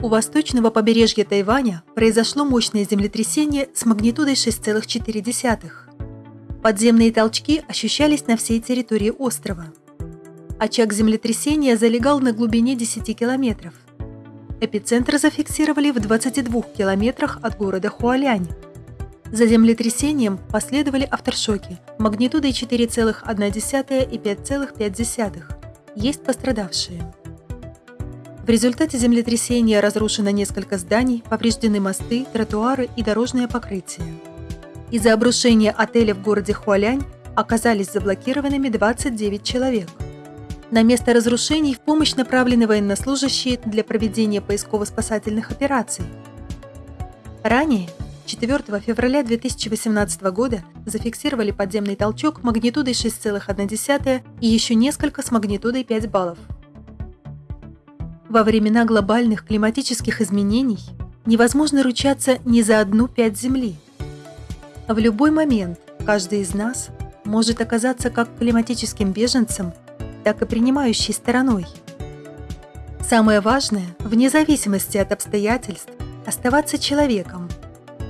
У восточного побережья Тайваня произошло мощное землетрясение с магнитудой 6,4. Подземные толчки ощущались на всей территории острова. Очаг землетрясения залегал на глубине 10 километров. Эпицентр зафиксировали в 22 километрах от города Хуалянь. За землетрясением последовали авторшоки магнитудой 4,1 и 5,5. Есть пострадавшие. В результате землетрясения разрушено несколько зданий, повреждены мосты, тротуары и дорожное покрытие. Из-за обрушения отеля в городе Хуалянь оказались заблокированными 29 человек. На место разрушений в помощь направлены военнослужащие для проведения поисково-спасательных операций. Ранее, 4 февраля 2018 года, зафиксировали подземный толчок магнитудой 6,1 и еще несколько с магнитудой 5 баллов. Во времена глобальных климатических изменений невозможно ручаться ни за одну пять Земли – в любой момент каждый из нас может оказаться как климатическим беженцем, так и принимающей стороной. Самое важное, вне зависимости от обстоятельств, оставаться человеком.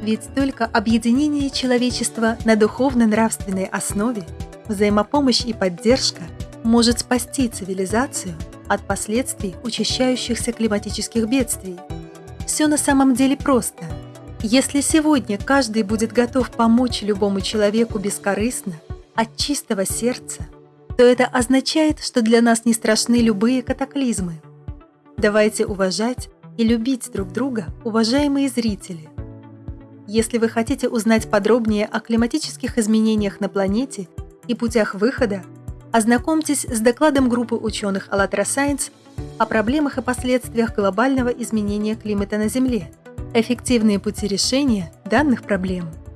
Ведь только объединение человечества на духовно-нравственной основе, взаимопомощь и поддержка может спасти цивилизацию от последствий учащающихся климатических бедствий. Все на самом деле просто – если сегодня каждый будет готов помочь любому человеку бескорыстно, от чистого сердца, то это означает, что для нас не страшны любые катаклизмы. Давайте уважать и любить друг друга, уважаемые зрители. Если вы хотите узнать подробнее о климатических изменениях на планете и путях выхода, ознакомьтесь с докладом группы ученых АЛЛАТРА Science о проблемах и последствиях глобального изменения климата на Земле – Эффективные пути решения данных проблем –